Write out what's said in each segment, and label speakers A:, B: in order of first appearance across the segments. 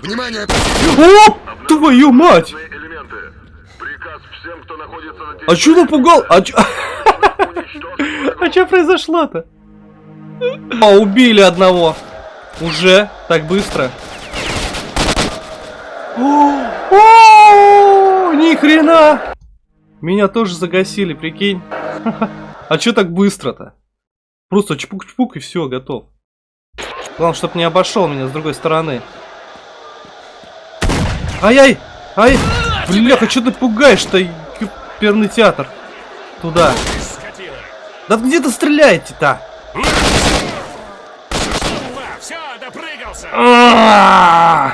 A: Внимание!
B: Оп! Твою мать! А чё напугал? А чё... А чё произошло-то? А, убили одного. Уже? Так быстро? О, о, Ни хрена! Меня тоже загасили, прикинь. А чё так быстро-то? Просто чпук-чпук и все, готов. Главное, чтоб не обошел меня с другой стороны. Ай-яй! Ай! Бляха, что ты пугаешь-то, перный театр? Туда. Да где ты стреляете-то? А!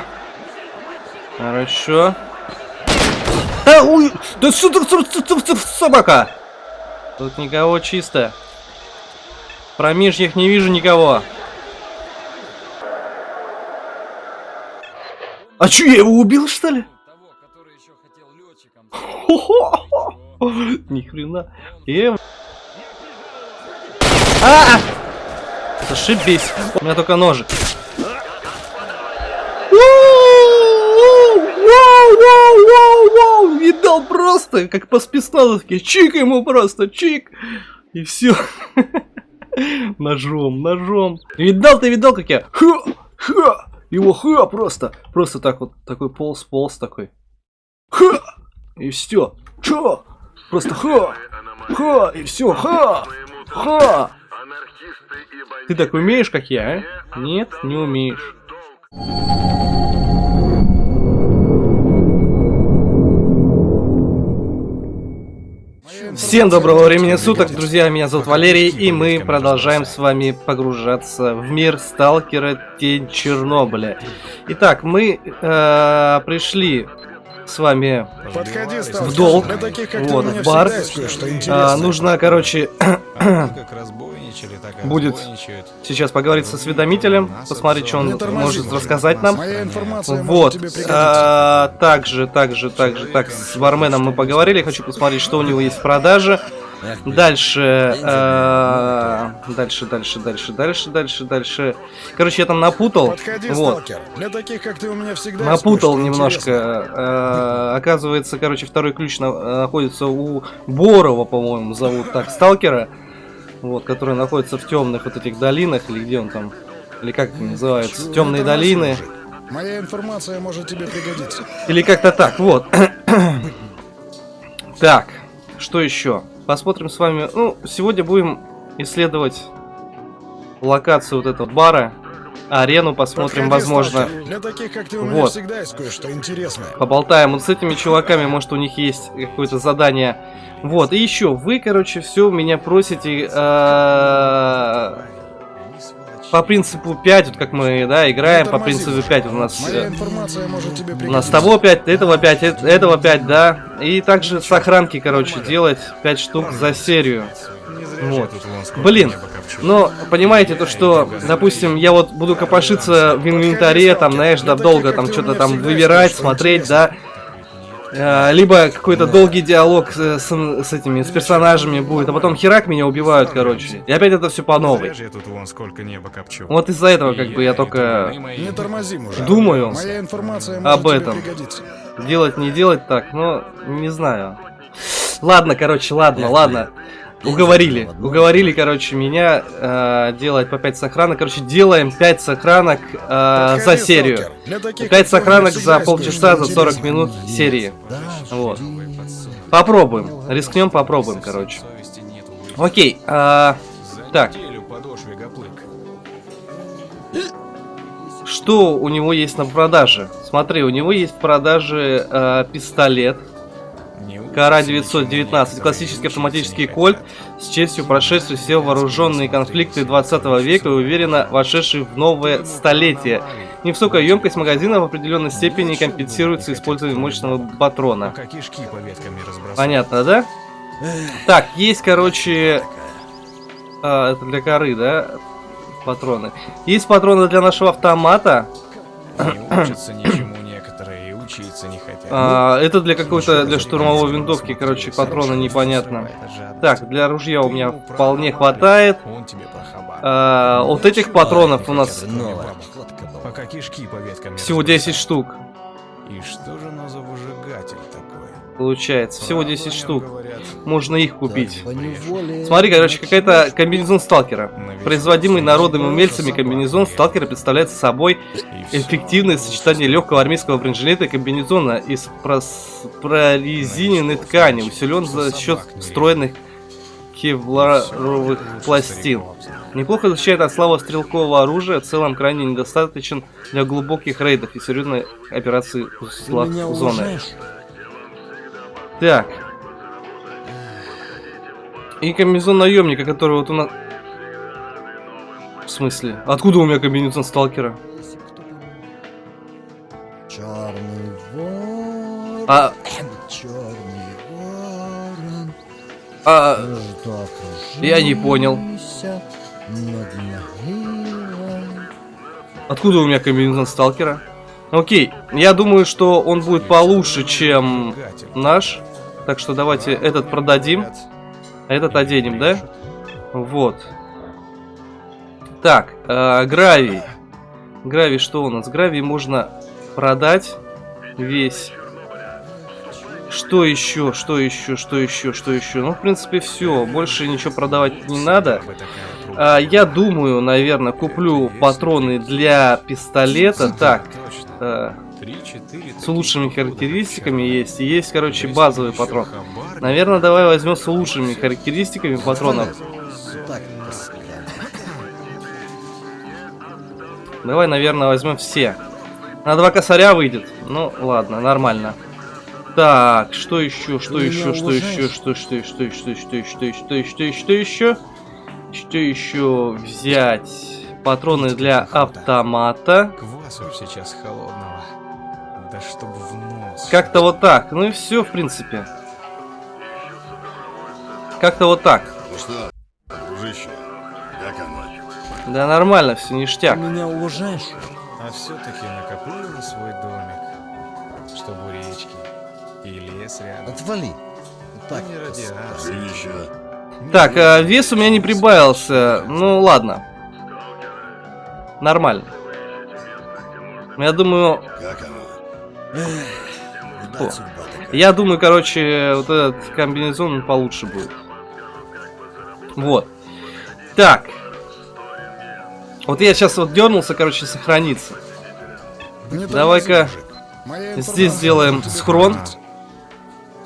B: Хорошо. Да что ты- собака? Тут никого чисто. В промежьях не вижу никого. А чё, я его убил, что ли? Ни хрена. Его- А! Зашибись. У меня только ножик. Видал просто, как по спецназовке. Чик ему просто, чик. И все. Ножом, ножом. Видал ты, видал, как я? Ха, ха. Его ха просто. Просто так вот, такой полз, полз такой. Ха! И все. Ха! Просто ха! Ха! И все. Ха! Ха! Ты так умеешь, как я, а? Нет, не умеешь. Всем доброго времени суток, друзья, меня зовут Валерий, и мы продолжаем с вами погружаться в мир Сталкера. Тень Чернобыля. Итак, мы э, пришли с вами
A: Подходи,
B: в долг,
A: таких,
B: вот, в бар. А, нужно, короче,
C: Как разбойничали, так
B: Будет. сейчас поговорить со осведомителем, посмотреть, что он
A: тормози,
B: может рассказать нам. Вот. А, также, также, также, так, с барменом мы поговорили. Хочу посмотреть, что у него есть в продаже. Дальше, а, дальше, дальше, дальше, дальше, дальше, дальше. Короче, я там напутал.
A: Подходи,
B: Вот.
A: Для таких, как ты, у меня всегда
B: Напутал немножко. А, Оказывается, короче, второй ключ на- находится у Борова, по-моему, зовут так, сталкера. Вот, который находится в темных вот этих долинах, или где он там, или как это называется,
A: Не
B: темные
A: тормози,
B: долины.
A: Моя информация может тебе пригодиться.
B: Или как-то так, вот. так, что еще? Посмотрим с вами. Ну, сегодня будем исследовать локацию вот этого бара. Арену посмотрим,
A: Подходи,
B: возможно.
A: сталкер. Для таких, как ты, у меня
B: Вот.
A: всегда есть кое-что интересное.
B: Поболтаем вот с этими чуваками, может у них есть какое-то задание. Вот, и еще, вы, короче, все меня просите э, по принципу 5, вот как мы, да, играем, по принципу
A: мужик.
B: 5 у нас. Э, У нас того 5, этого 5, э- этого 5, да. И также сохранки, короче, делать 5 штук за серию. Вот. Блин, но понимаете то, что, допустим, я вот буду копошиться в инвентаре, там, знаешь, да, долго там что-то там выбирать, смотреть, да. Э, Либо какой-то долгий диалог с, с- с этими, с персонажами будет, а потом херак меня убивают, короче. И опять это все по новой.
D: я тут вон сколько неба копчу.
B: Вот из-за этого, как бы, я только думаю
A: Моя информация
B: об этом. делать, не делать так, но не знаю. Ладно, короче, ладно, ладно. Уговорили, уговорили, короче, меня э, делать по 5 сохранок. Короче, делаем 5 сохранок э, за серию.
A: сталкер. Для таких,
B: 5
A: как ты, у меня
B: сохранок за полчаса, за 40
A: интересное.
B: минут серии. Вот. Попробуем. Рискнем, попробуем, короче. Окей. а, так, что у него есть на продаже? Смотри, у него есть в продаже э, пистолет. Кара
C: учится ничему
B: 919,
C: некоторые
B: классический автоматический кольт, с честью прошедший все вооруженные конфликты 20 века и уверенно вошедший в новое столетие. Невысокая емкость магазина в определенной степени компенсируется использованием мощного патрона. Понятно, да? Так, есть, короче... а, это для коры, да? Патроны. Есть патроны для нашего автомата.
C: Не учиться не хотят.
B: А, это для какой-то, для штурмовой винтовки, короче, патроны непонятно. Так, для ружья у меня вполне хватает. А, вот этих патронов у нас Всего 10 штук.
C: И что же оно за выжигатель такой?
B: Получается. Всего
C: Правда
B: 10
C: о нем
B: штук.
C: говорят?
B: Можно их купить. Смотри, короче, какая-то комбинезон сталкера. Производимый народом умельцами комбинезон сталкера представляет собой эффективное сочетание легкого армейского бронежилета и комбинезона из прорезиненной ткани, усилен за счет встроенных кевларовых пластин. Неплохо защищает от слабого стрелкового оружия, в целом крайне недостаточен для глубоких рейдов и серьезной операции узлах зоны. Так. И комбинезон наемника, который вот у нас... В смысле? Откуда у меня комбинезон сталкера? А, а, Я не понял. откуда у меня комбинезон сталкера? Окей, я думаю, что он будет получше, чем наш. Так что давайте этот продадим, а этот оденем, да? Вот. Так, э, гравий. Гравий что у нас? Гравий можно продать весь. Что еще? Что еще? Что еще? Что еще? Ну, в принципе, все. Больше ничего продавать не надо. А, я думаю, наверное, куплю патроны для пистолета. Так,
C: Три-четыре
B: с лучшими характеристиками есть. И есть, короче, базовый патрон. Наверное, давай возьмем с лучшими характеристиками патронов. Давай, наверное, возьмем все. На два косаря выйдет. Ну, ладно, нормально. Так, что еще, что
A: Ты
B: еще, что еще, что, что, что, что, что, что, что, что, что, что еще? Что еще взять? Патроны для автомата.
C: Квасу сейчас холодного. Да чтоб в нос.
B: Как-то вот так. Ну и все, в принципе. Как-то вот так.
E: Ну что, дружище, как оно?
B: Да нормально, все
A: Ты
B: ништяк.
A: меня уважаешь?
C: А все-таки накоплю на свой домик. Чтобы у речки. И лес рядом.
A: Отвали. Так,
C: Не радиация.
B: Так, а, вес у меня не прибавился. Ну ладно. Нормально. Я думаю,
E: Как оно?
A: такая.
B: я думаю, короче, вот этот комбинезон он получше будет. Вот. Так. Вот я сейчас вот дернулся, короче, сохраниться. Давай-ка здесь сделаем схрон.
A: пригодиться.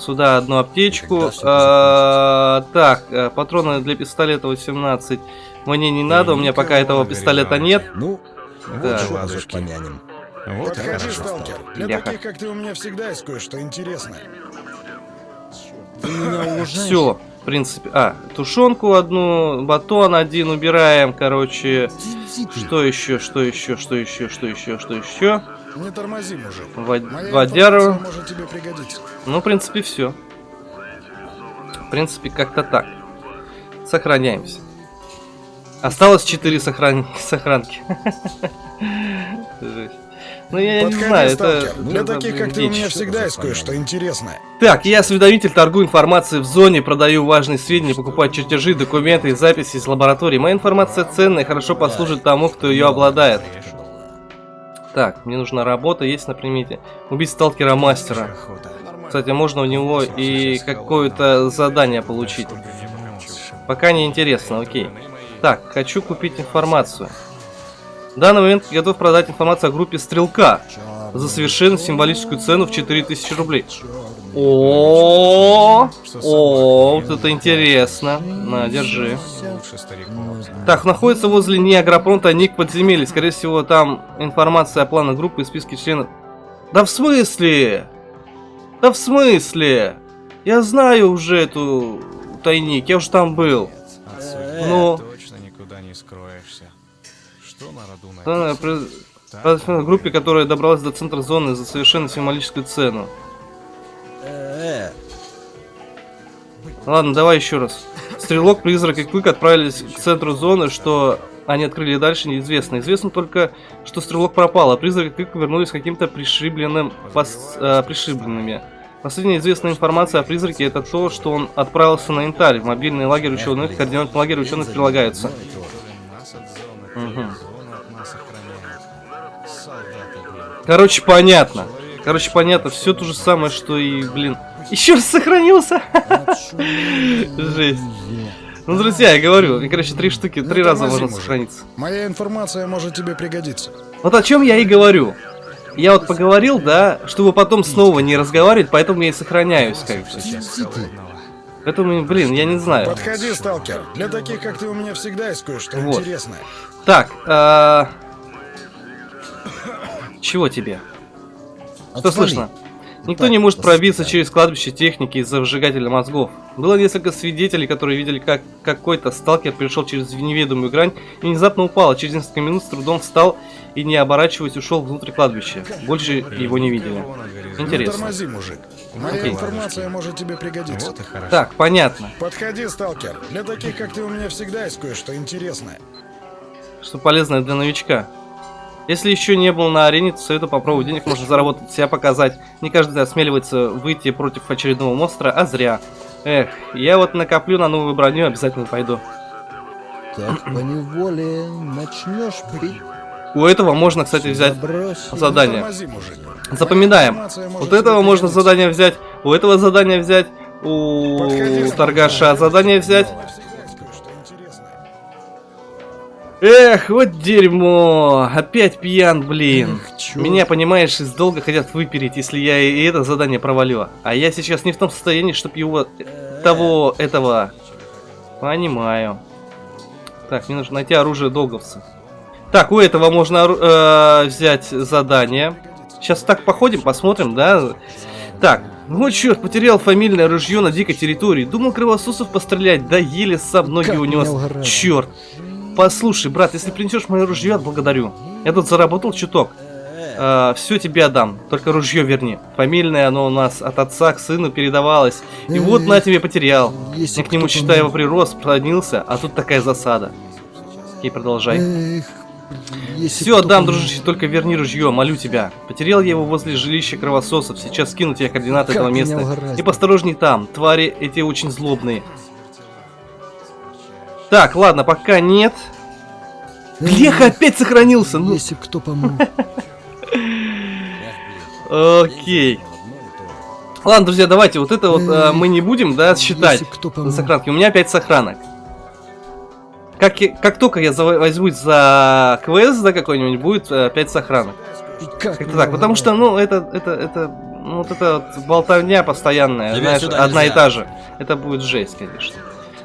B: Сюда одну аптечку. А, так, э, патроны для пистолета 18. Мне не надо, у меня пока этого пистолета нет.
A: Ну, вот уж помянем.
C: Вот
A: Подходи, сталкер. Для таких, как ты, у меня всегда есть кое-что интересное. Уважаешь?
B: Все, в принципе. А, тушенку одну, батон один убираем, короче. Что еще, что еще, что еще, что еще, что еще?
A: Не тормози, мужик.
B: Вод- Водяру.
A: может тебе пригодиться.
B: Ну, в принципе, все. В принципе, как-то так. Сохраняемся. Осталось 4 сохран... сохранки. Жесть. Ну, я не знаю,
A: сталкер.
B: это...
A: Для
B: это
A: таких, как ты, у меня всегда есть кое-что интересное.
B: Так, я осведомитель, торгую информацией в зоне, продаю важные сведения, покупаю чертежи, документы и записи из лаборатории. Моя информация ценная и хорошо послужит тому, кто ее обладает. Так, мне нужна работа, есть на примете. Убить сталкера мастера. Кстати, можно у него и какое-то задание получить. Пока не интересно, окей. Так, хочу купить информацию. В данный момент готов продать информацию о группе Стрелка за совершенно символическую цену в 4000 рублей. О, о, вот это интересно. На, держи. Так, находится возле Неагропронта ник подземелья. Скорее всего, там информация о планах группы и списке членов. Да в смысле? Да в смысле? Я знаю уже эту тайник, я уже там был.
C: Отсюда
B: Ну.
C: точно никуда не скроешься. Что на роду написано?
B: при- группе, которая добралась до центра зоны за совершенно символическую цену. Ладно, давай еще раз. Стрелок, призрак и Клык отправились к центру зоны, что они открыли дальше, неизвестно. Известно только, что Стрелок пропал, а призрак и Клык вернулись каким-то пришибленным, пос- э, пришибленными. Последняя известная информация о призраке это то, что он отправился на Инталь, в мобильный лагерь ученых, координаты лагеря ученых прилагаются.
C: охраняет.
B: Короче, понятно. Короче, понятно. Все то же самое, что и, блин. Еще раз сохранился. Жесть. Ну, друзья, я говорю, и, короче, три штуки,
A: Не
B: три раза можно сохраниться.
A: Моя информация может тебе пригодиться.
B: Вот о чем я и говорю. Я вот поговорил, да, чтобы потом снова не разговаривать, поэтому я и сохраняюсь, как бы. Поэтому, блин, я не знаю.
A: Подходи, сталкер. Для таких, как ты, у меня всегда есть кое-что
B: Вот.
A: интересное.
B: Так, а... Чего тебе? Что
A: Отвали.
B: слышно? Никто не может пробиться через кладбище техники из-за выжигателя мозгов. Было несколько свидетелей, которые видели, как какой-то сталкер пришел через неведомую грань и внезапно упал, а через несколько минут с трудом встал и, не оборачиваясь, ушел внутрь кладбища. Больше его не видели. Интересно.
A: тормози, мужик. Моя
B: Окей.
A: информация может тебе пригодиться.
C: Вот и хорошо.
B: Так, понятно.
A: Подходи, сталкер. Для таких, как ты, у меня всегда есть кое-что интересное.
B: Что полезное для новичка. Если еще не был на арене, то советую попробовать денег, можно заработать, себя показать. Не каждый осмеливается выйти против очередного монстра, а зря. Эх, я вот накоплю на новую броню, обязательно пойду.
F: Так поневоле начнешь пить.
B: У этого можно, кстати, взять
F: Забрось.
B: задание. Запоминаем. Вот этого можно задание взять, у этого задание взять, у торгаша задание взять. Эх, вот дерьмо. Опять пьян, блин.
F: Эх.
B: Меня, понимаешь, из долга хотят выпереть, если я и это задание провалю. А я сейчас не в том состоянии, чтобы его... Того, этого... Понимаю. Так, мне нужно найти оружие долговца. Так, у этого можно э, взять задание. Сейчас так походим, посмотрим, да? Так, ну черт, потерял фамильное ружье на дикой территории. Думал кровососов пострелять, да еле сам ноги
F: Как
B: унес. Черт. Послушай, брат, если принесешь мое ружье, отблагодарю. Я тут заработал чуток. все тебе отдам, только ружье верни. Фамильное оно у нас от отца к сыну передавалось. И вот на тебе потерял.
F: Если
B: Я к нему, считай, его прирос, проднился, а тут такая засада. Окей, продолжай.
F: Эх, если
B: Все, отдам, дружище, только верни ружье, молю тебя. Потерял я его возле жилища кровососов, сейчас скину тебе координаты
F: Как
B: этого места. И посторожней там, твари эти очень злобные. Так, ладно, пока нет. Леха опять сохранился, ну.
F: Если кто помог.
B: Окей. Ладно, друзья, давайте вот это вот э, мы не будем, да, считать
F: помог.
B: сохранки. У меня 5 сохранок. Как, я- как только я за- возьмусь за квест, да, какой-нибудь, будет 5 сохранок.
F: И как
B: Как-то
F: меня
B: так, потому что, ну, это, это, это, ну, вот это вот болтовня постоянная,
G: Тебя
B: знаешь, одна и та же. Это будет жесть, конечно.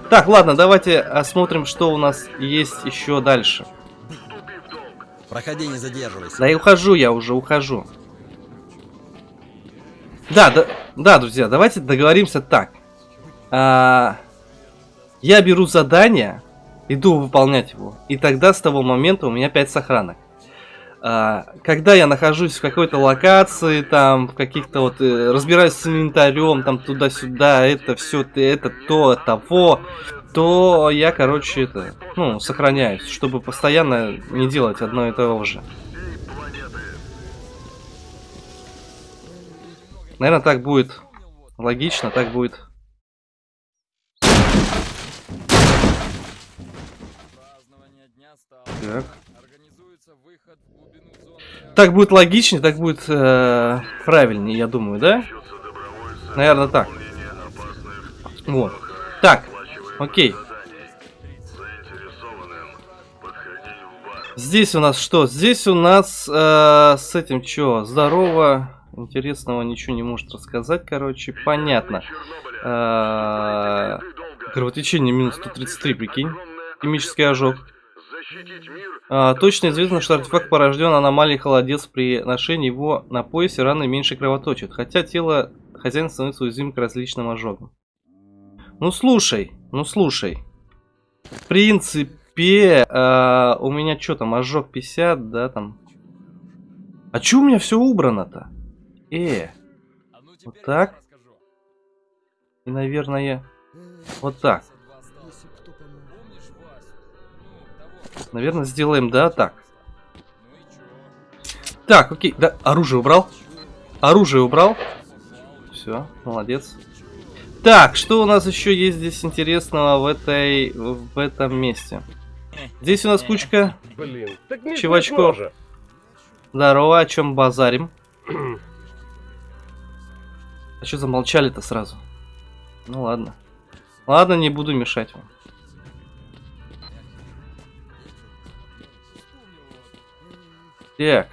B: Так, ладно, давайте осмотрим, что у нас есть еще дальше.
G: Проходи, не задерживайся.
B: Да и ухожу я уже, ухожу. Да, да, да, друзья, давайте договоримся так. А, я беру задание, иду выполнять его, и тогда с того момента у меня 5 сохранок. А, когда я нахожусь в какой-то локации, там, в каких-то вот, э, разбираюсь с инвентарем, там, туда-сюда, это все, это, то, того, то я, короче, это, ну, сохраняюсь, чтобы постоянно не делать одно и того же. Наверное, так будет логично, так будет. Так. Так будет логичнее, так будет э, правильнее, я думаю, да? Наверное, так. Вот. Так, окей. Здесь у нас что? Здесь у нас э, с этим что? Здорово. Интересного ничего не может рассказать, короче. Понятно. Э, кровотечение минус 133, прикинь. Химический ожог. А, точно известно, что артефакт порожден аномалией холодец при ношении его на поясе раны меньше кровоточат, хотя тело хозяина становится уязвимым к различным ожогам. Ну слушай, ну слушай. В принципе, а, у меня что там, ожог 50, да, там. А чё у меня все убрано-то? Э, вот так. И, наверное, вот так. Наверное, сделаем, да, так. Так, окей, да, оружие убрал. Оружие убрал. Все, молодец. Так, что у нас еще есть здесь интересного в этой, в этом месте? Здесь у нас кучка
H: Блин, так
B: Чувачков. Здорово, о чем базарим? А что замолчали-то сразу? Ну ладно. Ладно, не буду мешать вам. Так.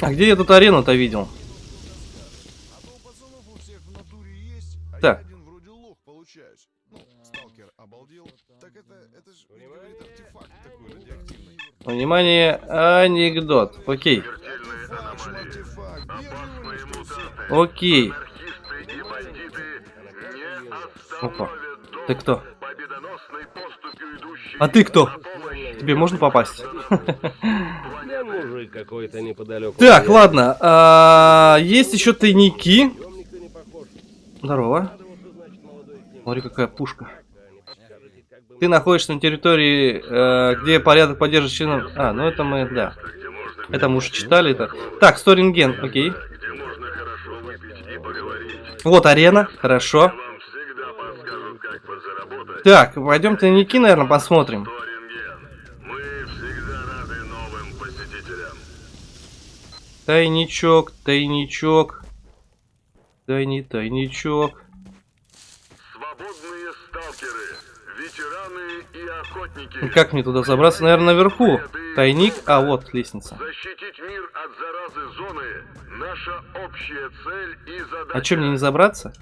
B: А где я тут арену-то видел? Так. Внимание, анекдот. Окей, окей. Опа. Ты кто? А ты кто? Тебе можно попасть? Так, ладно. а, есть еще тайники. Здорово. Смотри, какая пушка. Ты находишься на территории, э, где порядок поддерживает членов... А, ну это мы, да. Это мы уже читали это. Так, Сторинген, окей. Вот арена, хорошо. Так, пойдем тайники, наверное, посмотрим. Тайничок, тайничок. Тайни, тайничок.
E: Свободные сталкеры, ветераны и охотники.
B: Как мне туда забраться? Наверное, наверху. Тайник, а вот лестница.
E: Защитить мир от заразы зоны – наша общая цель и задача.
B: А что, мне не забраться?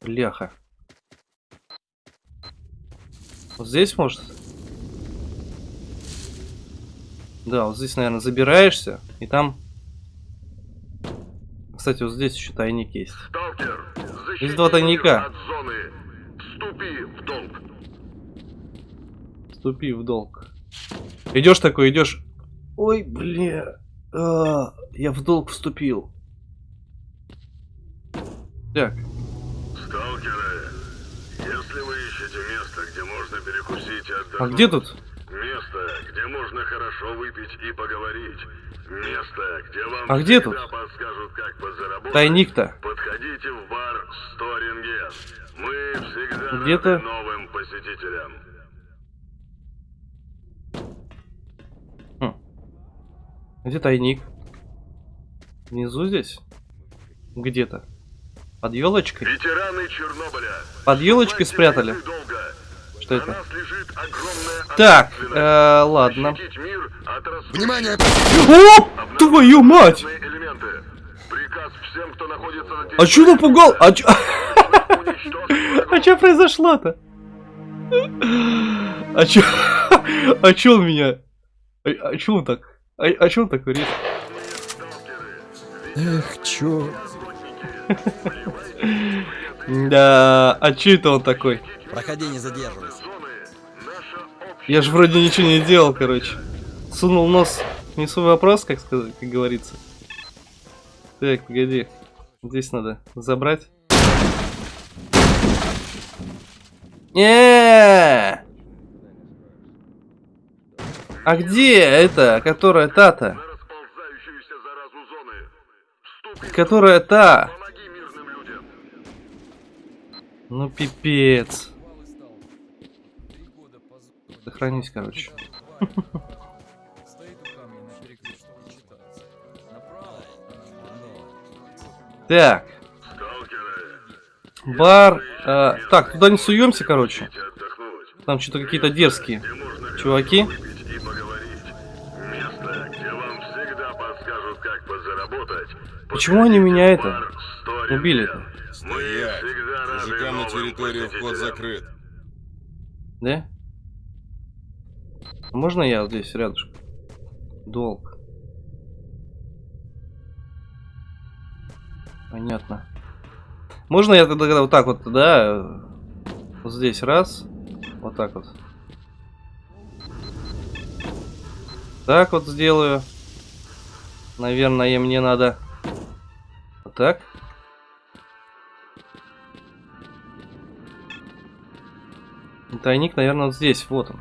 B: Бляха. Вот здесь может? Да, вот здесь, наверное, забираешься, и там... Кстати, вот здесь еще тайник есть.
E: Сталкер,
B: Есть два тайника.
E: Вступи в долг.
B: Вступи в долг. Идешь такой, идешь. Ой, бля. А, я в долг вступил. Так,
E: Сталкеры, если вы ищете место, где можно перекусить и отдохнуть,
B: а где тут?
E: место, где можно хорошо выпить и поговорить, место, где вам
B: А где тут?
E: подскажут, как подзаработать,
B: Тайник-то.
E: подходите в бар Сторинген. Мы всегда
B: Где-то-
E: новым посетителям.
B: Где тайник? Внизу здесь? Где-то. Под елочкой?
E: Ветераны Чернобыля.
B: Под елочкой спрятали?
E: Долго.
B: Что
E: На
B: это?
E: нас лежит огромная
B: Так, э, ладно.
A: Внимание!
B: О, твою мать!
E: всем, кто находится на
B: А чё напугал? А чё, а чё произошло-то? А чё, а чё он меня? А, а чё он так? А, а чё он так говорит?
F: Эх, чё?
B: Да, а чё это он такой?
H: Проходи, не задерживайся.
B: Я же вроде ничего не делал, короче. Сунул нос, несу вопрос, как сказать, как говорится. Так, погоди. Здесь надо забрать. не А где это, которая та-то? Которая та? Ну пипец. Сохранись, короче. Так, бар. э, так, туда не суемся, короче. Там что-то какие-то дерзкие чуваки. Почему они меня это
E: Бар Сторинген. Всегда рады
I: Мужикам на территорию вход закрыт.
B: Да? Можно я вот здесь рядышком? Долг. Понятно. Можно я тогда вот так вот, да? Вот здесь раз. Вот так вот. Так вот сделаю. Наверное, мне надо... Вот так. Тайник, наверное, вот здесь. Вот он.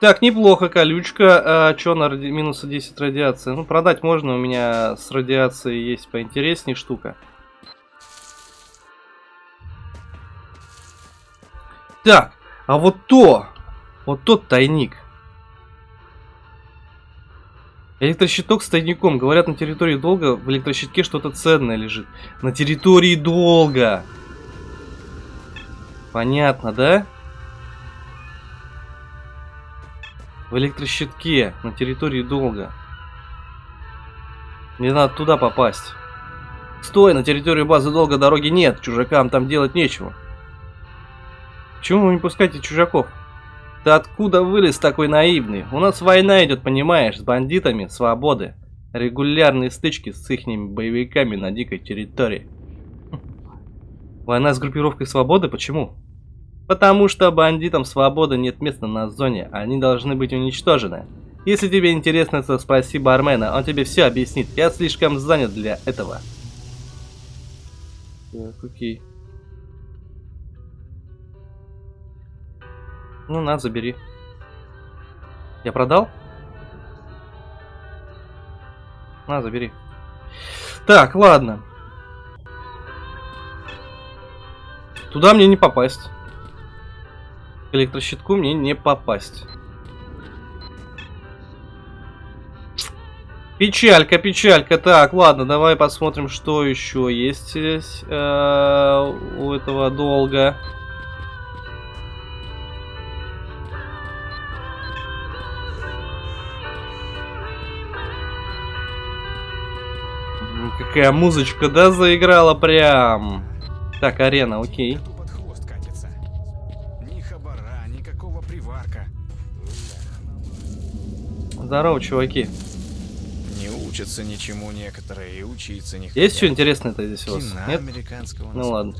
B: Так, неплохо, колючка. А, чё на ради... минуса 10 радиации? Ну, продать можно, у меня с радиацией есть поинтереснее штука. Так, А вот то, вот тот тайник. Электрощиток с тайником. Говорят, на территории долга в электрощитке что-то ценное лежит. На территории долга. Понятно, да? В электрощитке на территории долга. Мне надо туда попасть. Стой, на территорию базы долга дороги нет. Чужакам там делать нечего. Почему вы не пускаете чужаков? Ты откуда вылез такой наивный? У нас война идет, понимаешь, с бандитами свободы. Регулярные стычки с ихними боевиками на дикой территории. Война с группировкой свободы? Почему? Потому что бандитам свободы нет места на зоне, они должны быть уничтожены. Если тебе интересно, то спроси бармена, он тебе все объяснит. Я слишком занят для этого. Так, окей. Ну, на, забери. Я продал? На, забери. Так, ладно. Туда мне не попасть. Электрощитку мне не попасть. Печалька, печалька. Так, ладно, давай посмотрим, что еще есть здесь э, у этого долга. Какая музычка, да, заиграла прям. Так, арена, окей.
C: Кто
B: Здорово, чуваки.
C: Не учатся ничему некоторые и учиться не хотят.
B: Есть что интересное-то здесь у вас?
C: Кино
B: Нет?
C: американского
B: Ну ладно.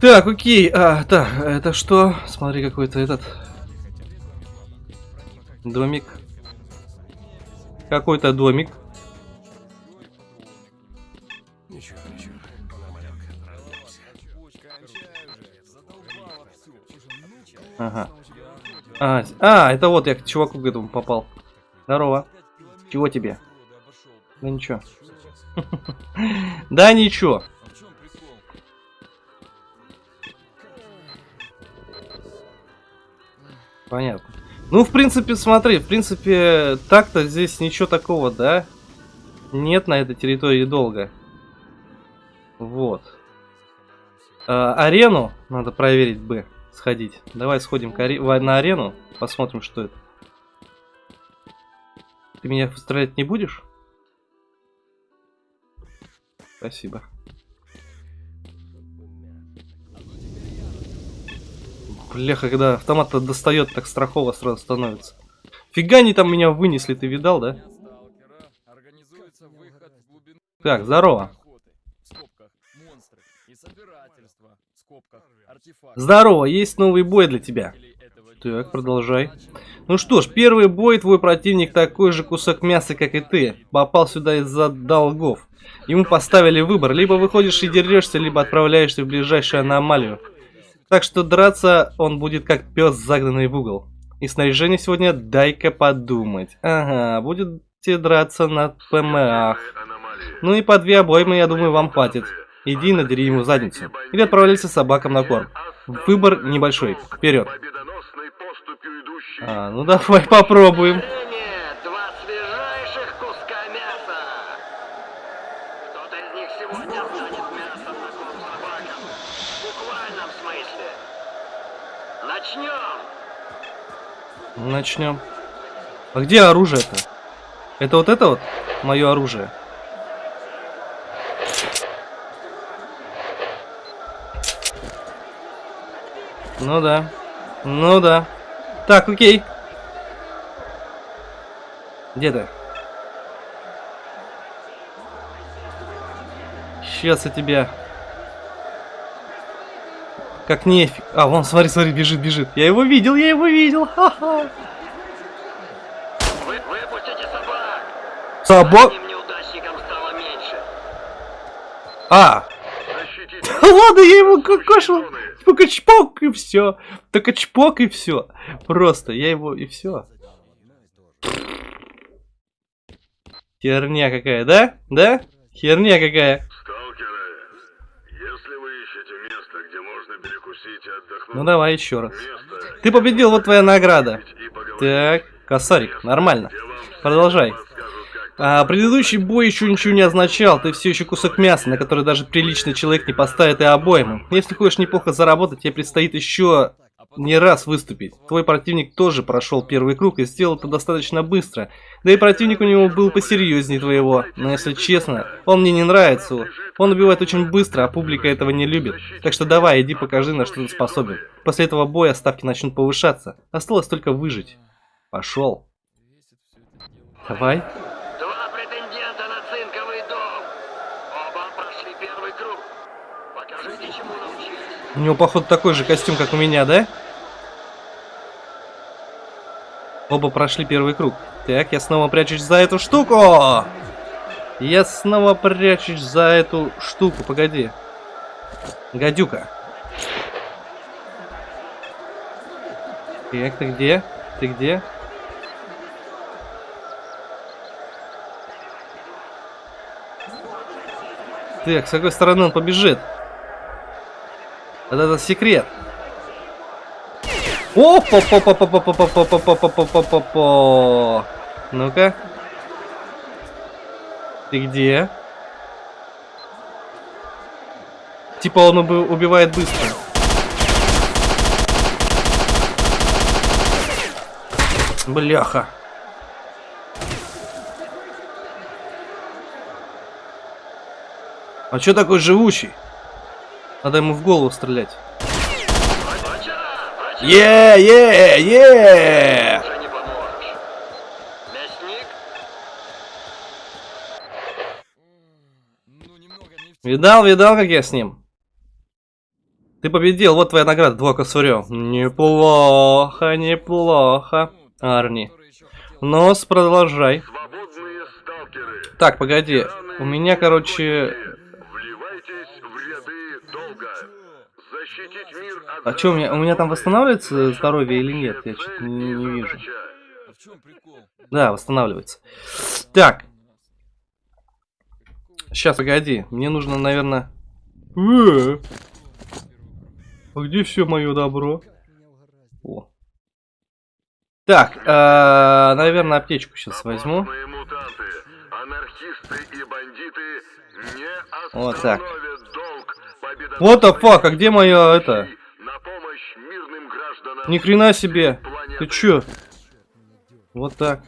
B: Так, окей. А, так, это что? Смотри, какой-то этот домик. Какой-то домик. Ага. А, а, это вот я к чуваку к этому попал. Здорово. Чего тебе? Да ничего. Да ничего. Понятно. Ну, в принципе, смотри, в принципе, так-то здесь ничего такого, да? Нет на этой территории долго. Вот. А, арену надо проверить бы, сходить. Давай сходим на арену, посмотрим, что это. Ты меня стрелять не будешь? Спасибо. Бляха, когда автомат достает, так страхово сразу становится. Фига они там меня вынесли, ты видал, да? Так, здорово. Здорово, есть новый бой для тебя. Так, продолжай. Ну что ж, первый бой, твой противник такой же кусок мяса, как и ты. Попал сюда из-за долгов. Ему поставили выбор, либо выходишь и дерешься, либо отправляешься в ближайшую аномалию. Так что драться он будет как пес, загнанный в угол. И снаряжение сегодня дай-ка подумать. Ага, будете драться на ПМАх. Ну и по две обоймы, я думаю, вам хватит. Иди и надери ему задницу. Или отправляйся собакам на корм. Выбор небольшой. Вперед. А, ну давай попробуем.
H: Нет, два свежайших куска мяса. Кто-то из них сегодня станет мясом на корм собакам. В буквальном смысле. Начнем.
B: Начнем. А где оружие-то? Это вот это вот? Мое оружие. Ну да. Ну да. Так, окей. Где ты? Сейчас я тебя... Как нефиг. А, вон, смотри, смотри, бежит, бежит. Я его видел, я его видел. Ха-ха.
H: Вы выпустите собак.
B: Собак? А! Ладно, я его кокошил. Только чпок и все. Только чпок и все. Просто, я его и все. Херня какая, да? Да? Херня какая.
E: Сталкеры, если вы ищете место, где можно перекусить и отдохнуть,
B: Ну давай еще раз.
E: место,
B: Ты победил, вот твоя награда. Так, косарик, нормально. Продолжай. А, предыдущий бой еще ничего не означал, ты все еще кусок мяса, на который даже приличный человек не поставит и обойму. Если хочешь неплохо заработать, тебе предстоит еще не раз выступить. Твой противник тоже прошел первый круг и сделал это достаточно быстро. Да и противник у него был посерьезнее твоего. Но если честно, он мне не нравится. Он убивает очень быстро, а публика этого не любит. Так что давай, иди покажи, на что ты способен. После этого боя ставки начнут повышаться. Осталось только выжить. Пошел. Давай.
H: Два претендента на цинковый дом. Оба прошли первый круг. Покажите, чему научились.
B: У него, походу, такой же костюм, как у меня, да? Оба прошли первый круг. Так, я снова прячусь за эту штуку! Я снова прячусь за эту штуку. Погоди. Гадюка. Так, ты где? Ты где? Так, с какой стороны он побежит? Вот это секрет. о по по по по по по по по по по по по по по Ну-ка. Ты где? Типа он уби- убивает быстро. Бляха. А чё такой живучий? Надо ему в голову стрелять. Е, е, е! Видал, видал, как я с ним? Ты победил, вот твоя награда, два косурё. Неплохо, неплохо, Арни. Нос, продолжай. Так, погоди. У меня, короче...
E: вливайтесь в ряды долга. Защитить мир от
B: А что, у меня, у меня там восстанавливается здоровье или нет? Я что-то не, не вижу. Да, восстанавливается. Так. Сейчас, погоди. Мне нужно, наверное... Э, А где все мое добро? О. Так, э, наверное, аптечку сейчас возьму. Вот так. What the fuck, а где мое это? Ни хрена себе. Ты чё? Вот так.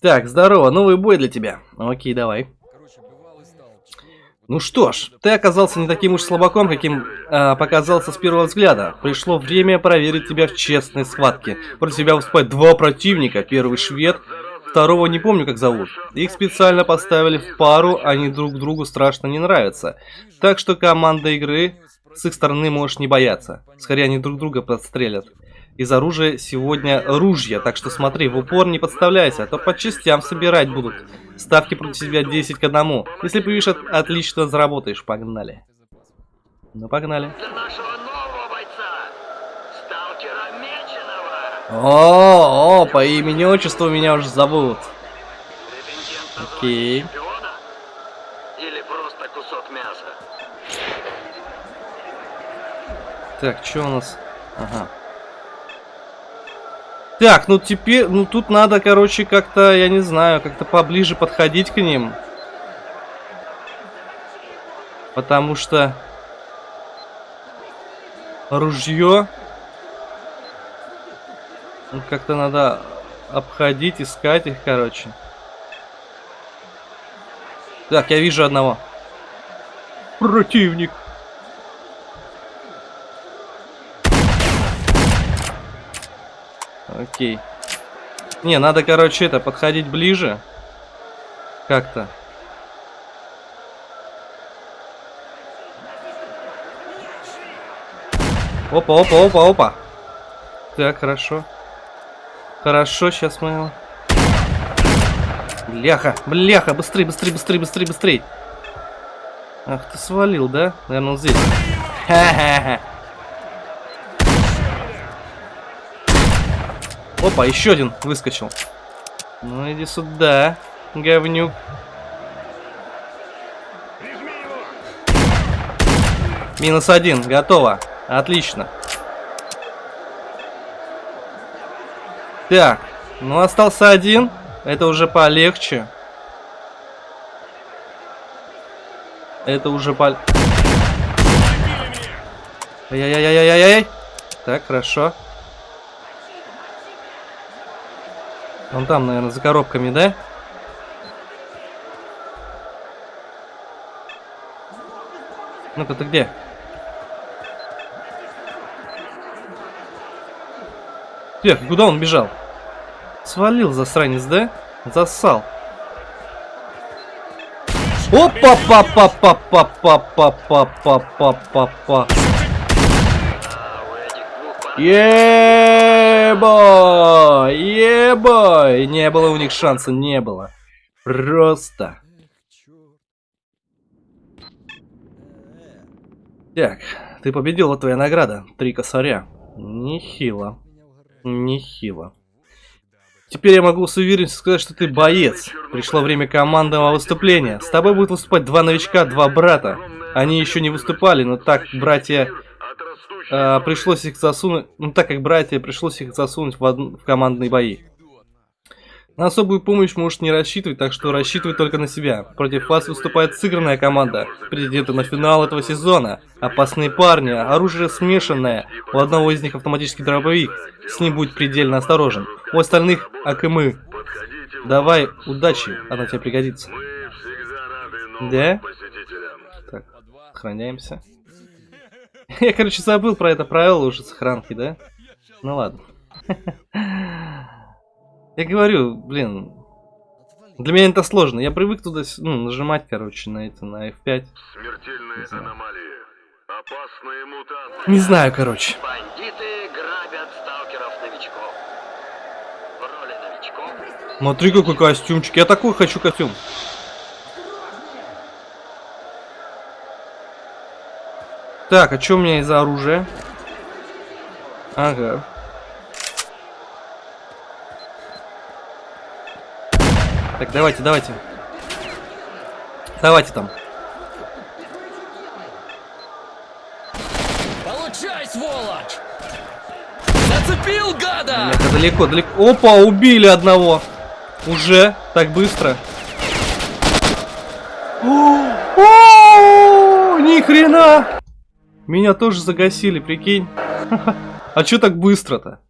B: Так, здорово, новый бой для тебя. Окей, давай. Ну что ж, ты оказался не таким уж слабаком, каким а, показался с первого взгляда. Пришло время проверить тебя в честной схватке. Против тебя выступают два противника. Первый швед, второго не помню как зовут. Их специально поставили в пару, они друг другу страшно не нравятся. Так что команда игры с их стороны можешь не бояться. Скорее они друг друга подстрелят. Из оружия сегодня ружья, так что смотри, в упор не подставляйся, а то по частям собирать будут. Ставки против тебя 10 к 1. Если победишь, от- отлично заработаешь. Погнали. Ну, погнали. О, о, по имени отчеству меня уже зовут. Окей.
H: звание чемпиона? Или просто кусок мяса?
B: Так, что у нас? Ага. Так, ну теперь, ну тут надо, короче, как-то, я не знаю, как-то поближе подходить к ним. Потому что ружье ну, как-то надо обходить, искать их, короче. Так, я вижу одного. Противник. Окей. Не, надо, короче, это, подходить ближе. Как-то. Опа, опа, опа, опа. Так, хорошо. Хорошо, сейчас мы. Бляха, бляха, быстрей, быстрей, быстрей, быстрей, быстрей. Ах, ты свалил, да? Наверное, он здесь. Ха-ха-ха. Опа, еще один выскочил. Ну иди сюда, говнюк. Минус один, готово. Отлично. Так, ну остался один. Это уже полегче. Это уже по... Ай-яй-яй-яй-яй-яй. Так, хорошо. Он там, наверное, за коробками, да? Ну-ка, ты где? Так, куда он бежал? Свалил засранец, да? Засал. опа па па па па па па па па па па па Ебой! Ебой! Не было у них шанса, не было. Просто. Так, ты победил, вот твоя награда. Три косаря. Нехило. Нехило. Теперь я могу с уверенностью сказать, что ты боец. Пришло время командного выступления. С тобой будут выступать два новичка, два брата. Они еще не выступали, но так братья... э, пришлось их засунуть... Ну так как братья, пришлось их засунуть в, од- в командные бои. На особую помощь можешь не рассчитывать, так что рассчитывай только на себя. Против вас выступает сыгранная команда. Претенденты на финал этого сезона. Опасные парни, оружие смешанное. У одного из них автоматический дробовик. С ним будь предельно осторожен. У остальных АКМы. Давай, удачи, она тебе пригодится. Да? Так, сохраняемся. Я, короче, забыл про это правило уже сохранки, да? Ну ладно. Я говорю, блин, для меня это сложно. Я привык туда ну, нажимать, короче, на это, на F5.
H: Смертельные
B: знаю.
H: аномалии. Опасные мутанты.
B: Не знаю, короче.
H: Бандиты грабят сталкеров-новичков. В роли новичков
B: Смотри, какой костюмчик. Я такой хочу костюм. Так, а что у меня из за оружия? Ага. Так, давайте, давайте. Давайте там.
I: Получай, сволочь! Зацепил, гада!
B: Бляха, далеко, далеко. Опа, убили одного. Уже? Так быстро. О, о, Ни хрена! Меня тоже загасили, прикинь. А чё так быстро-то?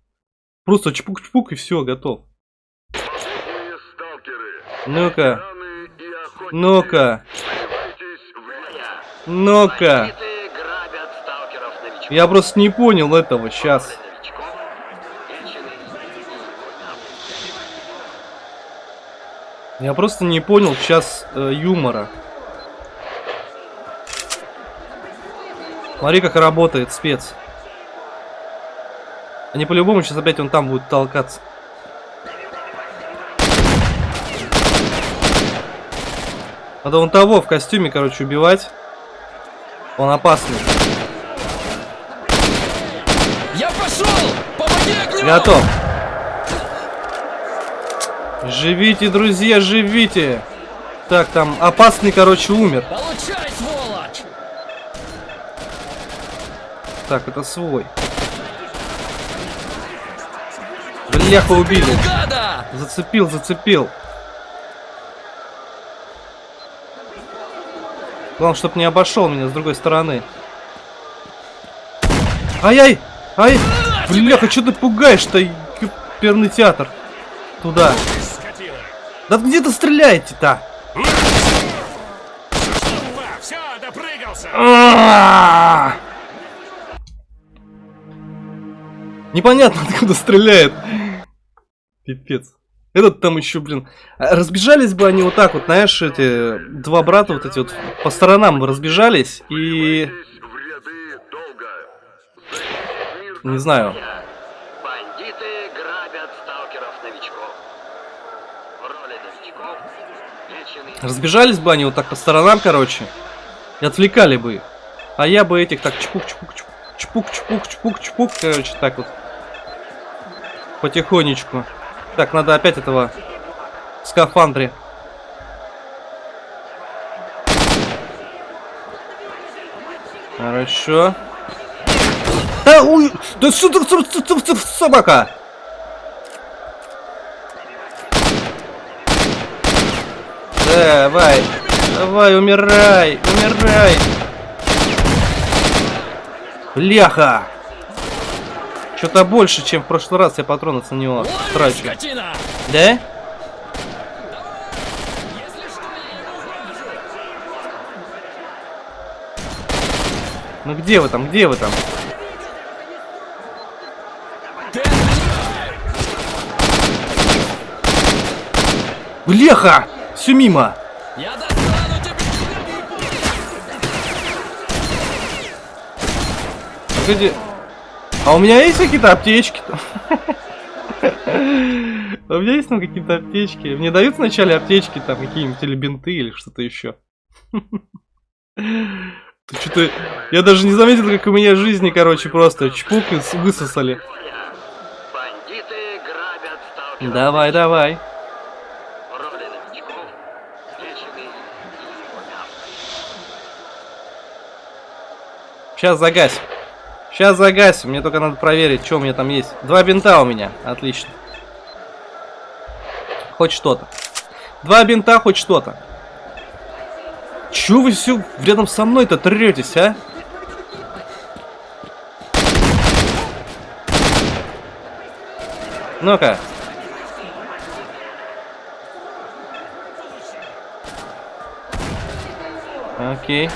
B: Просто чпук-чпук и все, готов. Ну-ка, ну-ка, ну-ка. Я просто не понял этого сейчас. Я просто не понял сейчас э, юмора. Смотри, как работает спец. Они по-любому сейчас опять он там будет толкаться. Надо вон того в костюме, короче, убивать. Он опасный.
I: Я пошел! Помоги огнем!
B: Готов. Живите, друзья, живите. Так, там опасный, короче, умер.
I: Получай,
B: Так, это свой. Бляха, убили. Зацепил, зацепил. Главное, чтоб не обошел меня с другой стороны. Ай-яй! Ай! Бляха, что ты пугаешь-то, перный театр? Туда. Да где ты стреляете-то?
D: Все, допрыгался.
B: Непонятно, откуда стреляет. Пипец. Этот там еще, блин. а Разбежались бы они вот так вот, знаешь, эти два брата вот эти вот по сторонам бы разбежались и... Не знаю.
H: Бандиты грабят сталкеров-новичков. В роли новичков вечный
B: Разбежались бы они вот так по сторонам, короче. И отвлекали бы их. А я бы этих так чпук-чпук-чпук. Чпук-чпук-чпук-чпук, короче, так вот. Потихонечку. Так, надо опять этого в скафандре. Хорошо. Да, уй, да что собака? Давай, давай, умирай, умирай. Бляха! Что-то больше, чем в прошлый раз я патронов на него трачу. Да? Ну где вы там, где вы там? Блеха! Все мимо!
I: Я достану тебя!
B: Погоди. А у меня есть какие-то аптечки там? У меня есть там какие-то аптечки. Мне дают вначале аптечки, там какие-нибудь или бинты, или что-то еще. Что-то... Я даже не заметил, как у меня жизни, короче, просто чпук и высосали. Давай, давай. Сейчас загасим. Сейчас загасим. Мне только надо проверить, что у меня там есть. Два бинта у меня. Отлично. Хоть что-то. Два бинта, хоть что-то. Чё вы все рядом со мной-то третесь, а? Ну-ка. Окей.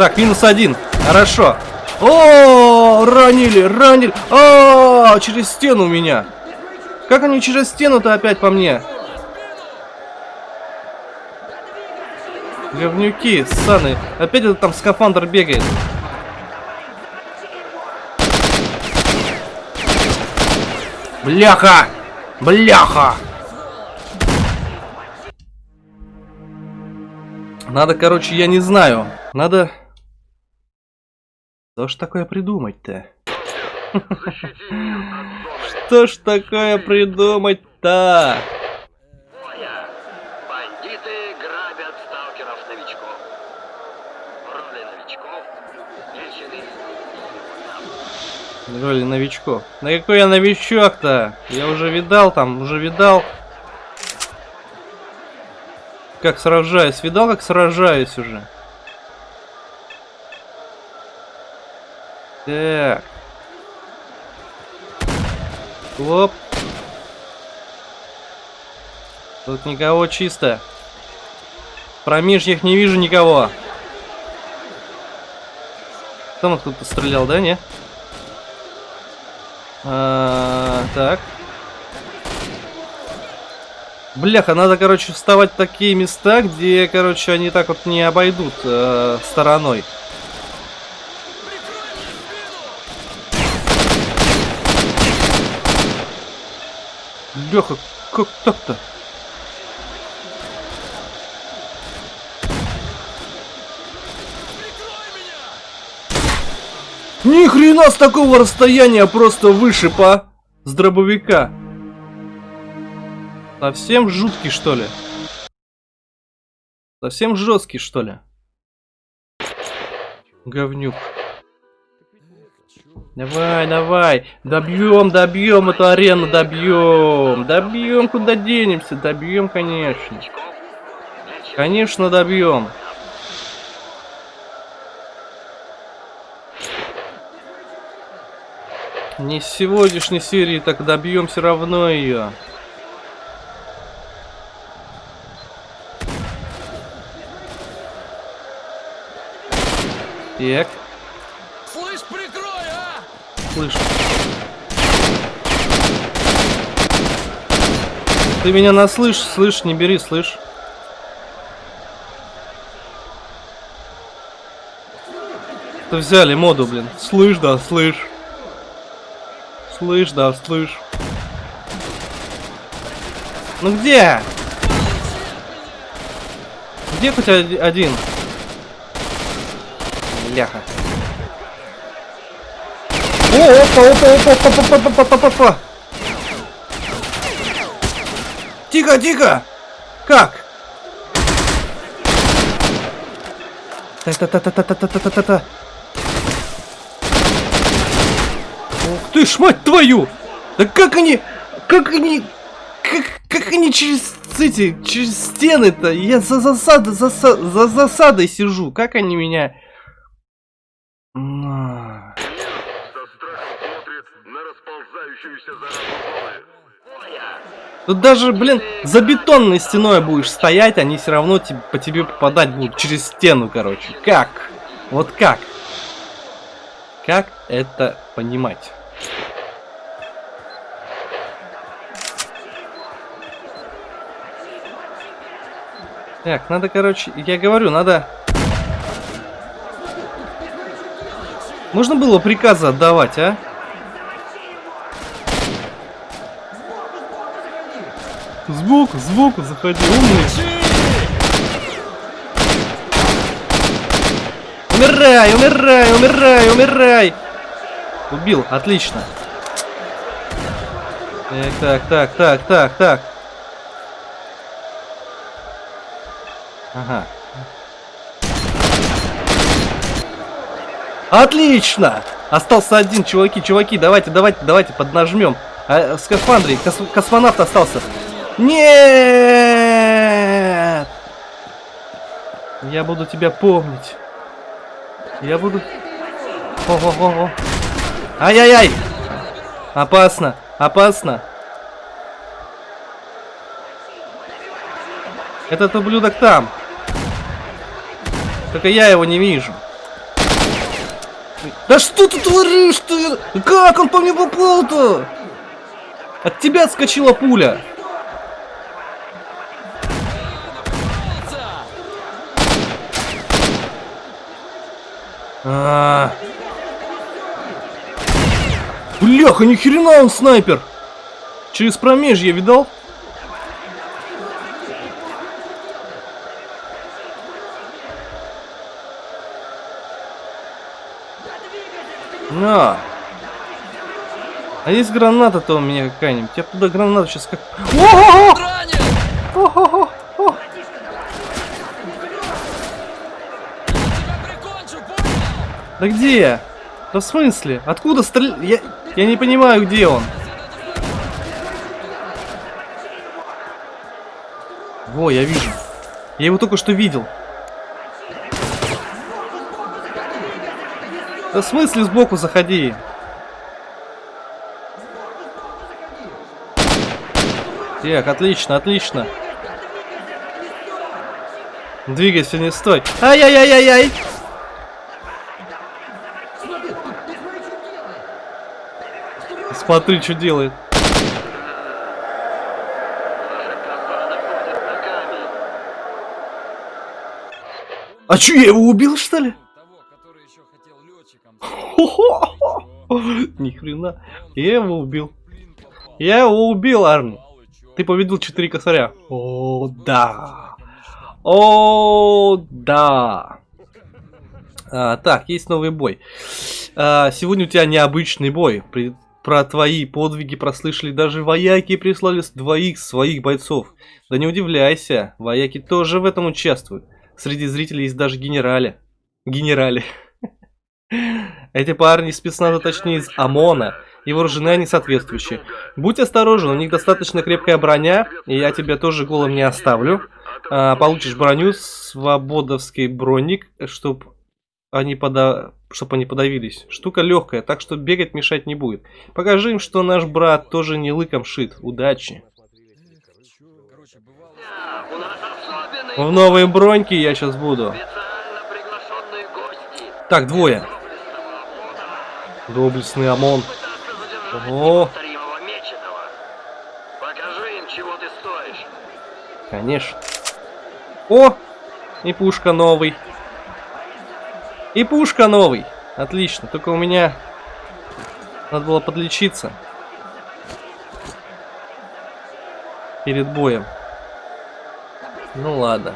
B: Так, минус один. Хорошо. О, ранили, ранили. А, через стену у меня. Как они через стену-то опять по мне? Говнюки, ссаны. Опять этот там скафандр бегает. Бляха! Бляха! Надо, короче, я не знаю. Надо... Что ж такое придумать-то? Что ж такое придумать-то?
H: Моя. Бандиты грабят сталкеров-новичков. Роли новичков
B: Роли новичков. Да какой я новичок-то? Я уже видал там, уже видал. Как сражаюсь. Видал, как сражаюсь уже. Так. Хлоп. Тут никого чисто. В промежьях не вижу никого. Он тут стрелял, да, не? А, так. Бляха, надо, короче, вставать в такие места, где, короче, они так вот не обойдут э, стороной. Бляха, как так-то? Ни хрена с такого расстояния просто вышиб, а? С дробовика. Совсем жуткий, что ли? Совсем жесткий, что ли? Говнюк. Давай, давай. Добьем, добьем эту арену, добьем. Добьем, куда денемся? Добьем, конечно. Конечно, добьем. Не с сегодняшней серии, так добьем все равно ее. Так! Слышу. Ты меня наслышь, слышь, не бери, слышь. Ты взяли моду, блин. Слышь, да, слышь. Слышь, да, слышь. Ну где? Где хоть оди- один? Ляха. О, опа, опа, опа, опа, опа, опа, опа, опа, опа. тихо, тихо! Как? Та-та-та-та-та-та-та-та-та. Ух ты ж, мать твою! Да как они... Как они... Как, как они через эти... Через стены-то? Я за засадой... За, за засадой сижу. Как они меня... На. Тут даже, блин, за бетонной стеной будешь стоять, они все равно тебе, по тебе попадать будут через стену, короче. Как? Вот как? Как это понимать? Так, надо, короче, я говорю, надо... Можно было приказы отдавать, а? Сбоку, сбоку заходи, умный. Умирай, умирай, умирай, умирай. Убил, отлично. Так, так, так, так, так, так. Ага. Отлично! Остался один, чуваки, чуваки, давайте, давайте, давайте, поднажмем. А, скафандрий, кос космонавт остался. Нет! Я буду тебя помнить. Я буду... О-о-о-о. Ай-яй-яй! Опасно, опасно. Этот ублюдок там. Только я его не вижу. Да что ты творишь ты? Как он по мне попал-то? От тебя отскочила пуля. А -а -а. Бляха, ни хрена он снайпер. Через промежье видал? На. А есть граната-то у меня какая-нибудь? Я туда гранату сейчас как... О-о-о! О-о-о! О! Да где? Да в смысле? Откуда стрел... Я... Я не понимаю, где он. Во, я вижу. Я его только что видел. Да в смысле сбоку заходи? Так, отлично, отлично. Двигайся, не стой. Ай-яй-яй-яй-яй! Смотри, что делает. А чё, я его убил, что ли? Ни хрена. Я его убил. Я его убил, Арни. Ты победил 4 косаря. О, да. О, да. А, так, есть новый бой. А, сегодня у тебя необычный бой. При, про твои подвиги прослышали даже вояки и прислали двоих своих бойцов. Да не удивляйся, вояки тоже в этом участвуют. Среди зрителей есть даже генерали. Генерали. Эти парни спецназа, точнее из ОМОНа, и вооружены они соответствующие. Будь осторожен, у них достаточно крепкая броня, и я тебя тоже голым не оставлю. А, получишь броню, свободовский броник, чтоб они, пода... чтоб они подавились. Штука легкая, так что бегать мешать не будет. Покажи им, что наш брат тоже не лыком шит. Удачи. В новые броньки я сейчас буду. Так, двое. Доблестный ОМОН.
H: Стоишь.
B: Конечно. О! И пушка новый. И пушка новый. Отлично. Только у меня надо было подлечиться. Перед боем. Ну ладно.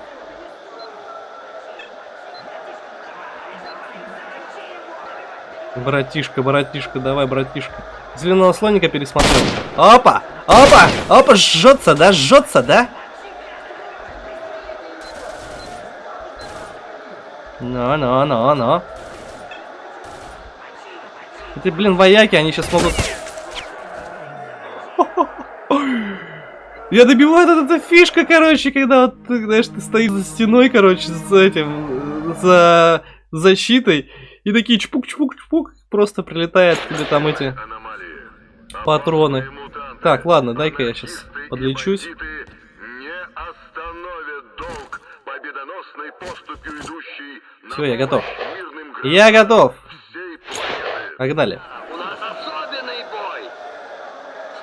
B: Братишка, братишка, давай, братишка. Зеленого слоника пересмотрел. Опа! Опа! Опа, жжется, да? Жжется, да? Ну, ну, ну, ну. Эти, блин, вояки, они сейчас могут... Я добиваю вот эта фишка, короче, когда вот, знаешь, ты стоишь за стеной, короче, с этим, за защитой, и такие чпук-чпук-чпук, просто прилетают тебе там эти патроны. Так, ладно, дай-ка я сейчас подлечусь. Все, я готов. Я готов. Погнали.
H: У нас особенный бой.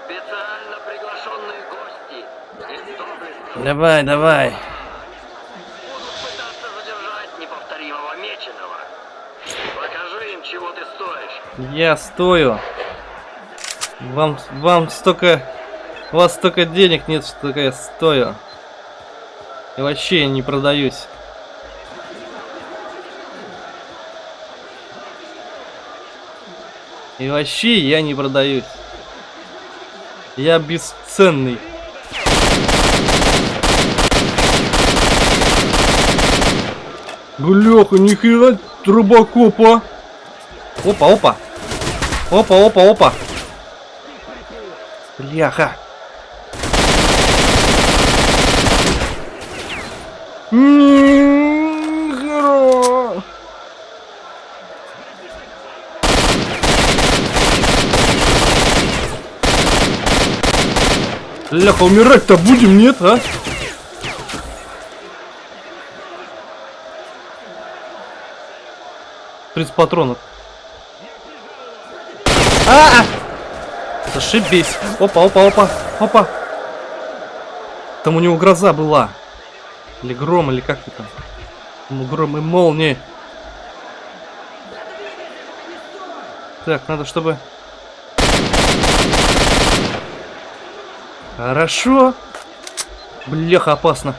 H: Специально приглашенные гости. Из доблестных
B: Давай, давай.
H: будут пытаться задержать неповторимого Меченого. Покажи им, чего ты стоишь.
B: Я стою. Вам, вам столько... У вас столько денег нет, что я стою. И вообще я не продаюсь. И вообще я не продаюсь. Я бесценный. Бляха, нихера трубокопа. Опа, опа. Опа, опа, опа. Бляха. Нихера. Бляха, умирать-то будем, нет, а? Тридцать патронов. А! -а! Зашибись. Опа, опа, опа, опа. Там у него гроза была. Или гром, или как это там. Ну, гром и молнии. Так, надо, чтобы... Хорошо. Бляха, опасно.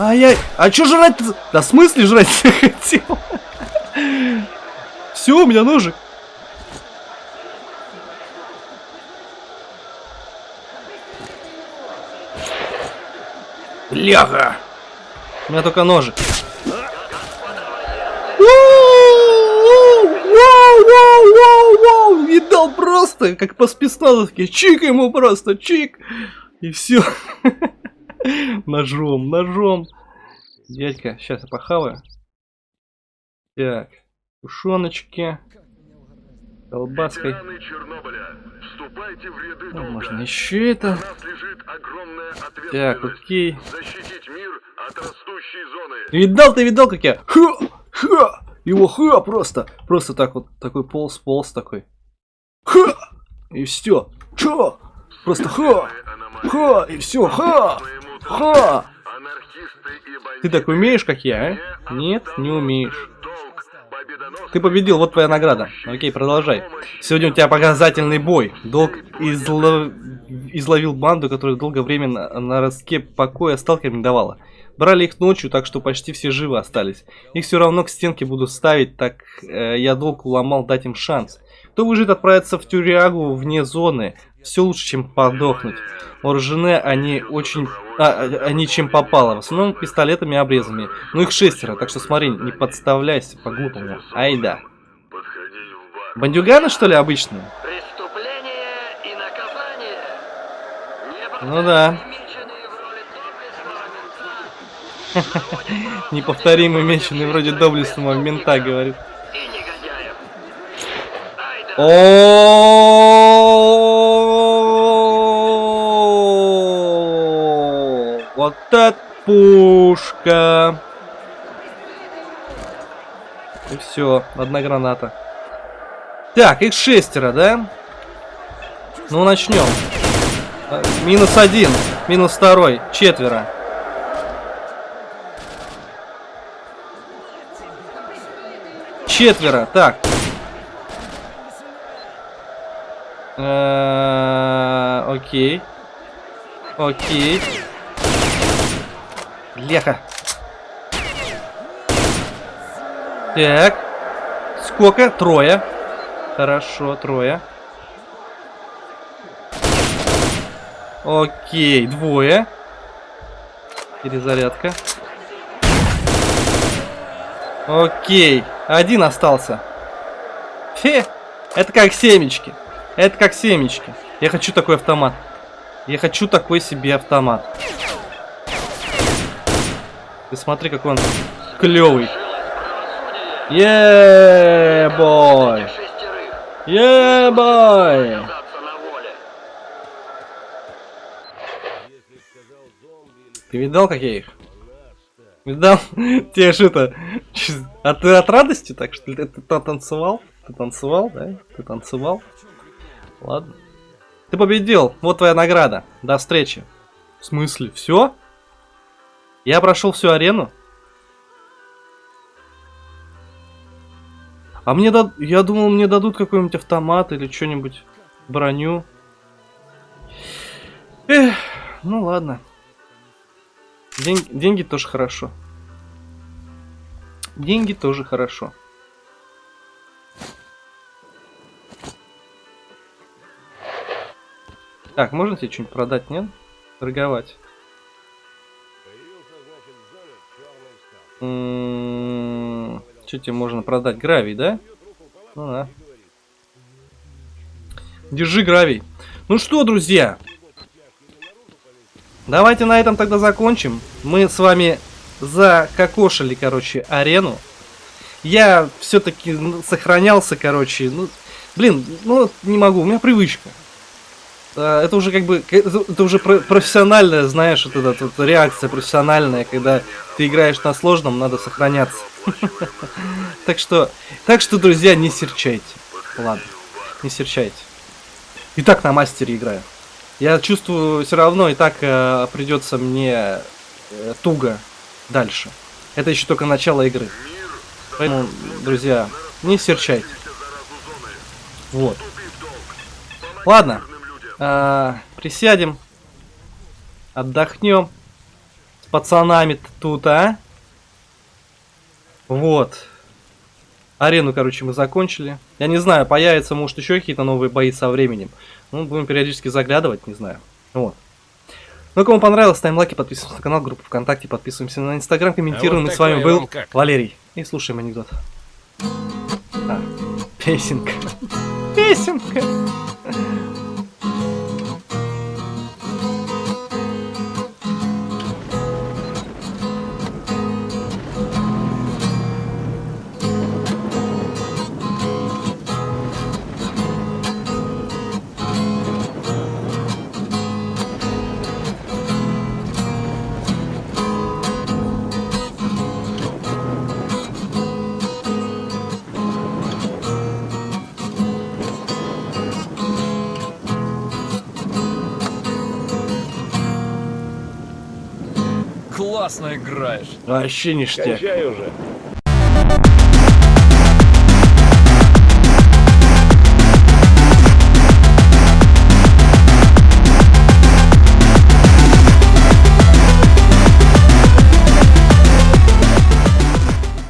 B: Ай-яй, а чё жрать -то? Да в смысле жрать не хотел? Все, у меня ножик. Бляха! У меня только ножик. Видал просто, как по спецназовке. Чик ему просто, чик. И все. Ножом, ножом. Дядька, сейчас я похаваю. Так, тушеночки. Колбаской.
E: Вступайте в ряды
B: Ну,
E: долга.
B: можно еще это. Так, окей.
E: защитить мир от растущей зоны.
B: Видал ты, видал, как я? Ха! Ха! Его ха просто. Просто так вот, такой полз, полз такой. Ха! И все. Ха! Просто ха! Ха! И все. Ха! Ха! Ты так умеешь, как я, а? Нет, не умеешь. Ты победил, вот твоя награда. Окей, продолжай. Сегодня у тебя показательный бой. Долг изло- изловил банду, которая долгое время на, на ростке покоя сталкерам не давала. Брали их ночью, так что почти все живы остались. Их все равно к стенке буду ставить, так э, я долг уломал дать им шанс. Кто выживет, отправиться в тюрягу вне зоны. Все лучше, чем подохнуть. Вооружены они очень... А, а, они чем попало. В основном пистолетами и обрезами. Ну их шестеро, так что смотри, не подставляйся по-глупому. Ай да. Бандюганы, что ли, обычные? Ну да. Неповторимый меченый вроде доблестного мента, говорит.
H: И негодяев. Ай да.
B: О, Вот это пушка. И все, одна граната. Так, их шестеро, да? Ну, начнем. А, Минус один, минус второй, четверо. Четверо, так. Э, Окей. Окей. Леха. Так. Сколько? Трое. Хорошо, трое. Окей, двое. Перезарядка. Окей, один остался. Фе, это как семечки. Это как семечки. Я хочу такой автомат. Я хочу такой себе автомат. Ты смотри, как он клевый. Е-бой. Е-бой. Ты видал, как я их? Видал? Тебе что это? чё, А ты от радости так что ли? Ты танцевал? Ты танцевал, да? Ты танцевал? Ладно. Ты победил. Вот твоя награда. До встречи. В смысле? Все? Я прошел всю арену? А мне дад... Я думал, мне дадут какой-нибудь автомат или что-нибудь. Броню. Эх, ну ладно. День- деньги тоже хорошо. Деньги тоже хорошо. Так, можно себе что-нибудь продать, нет? Торговать. Что тебе можно продать? Гравий, да? Ну да. Держи гравий. Ну что, друзья, Давайте на этом тогда закончим. Мы с вами закокошили, короче, арену. Я все-таки сохранялся, короче. Ну, блин, ну не могу, у меня привычка. А, Это уже как бы, это уже про- профессиональная, знаешь, вот эта вот реакция профессиональная, когда ты играешь на сложном, надо сохраняться. Так что, так что, друзья, не серчайте. Ладно, не серчайте. И так на мастере играю. Я чувствую, все равно и так э, придется мне э, туго дальше. Это еще только начало игры. Поэтому, друзья, не серчайте. Вот. Ладно. А, присядем. Отдохнем. С пацанами тут, а? Вот. Арену, короче, мы закончили. Я не знаю, появятся, может, еще какие-то новые бои со временем. Ну, будем периодически заглядывать, не знаю. Вот. Ну, кому понравилось, ставим лайки, подписываемся на канал, группу ВКонтакте, подписываемся на Инстаграм, комментируем.
G: А вот
B: И с вами был? Валерий. И слушаем анекдот. А, песенка. Песенка.
I: Классно играешь.
B: Вообще ништяк.
G: Кончай уже.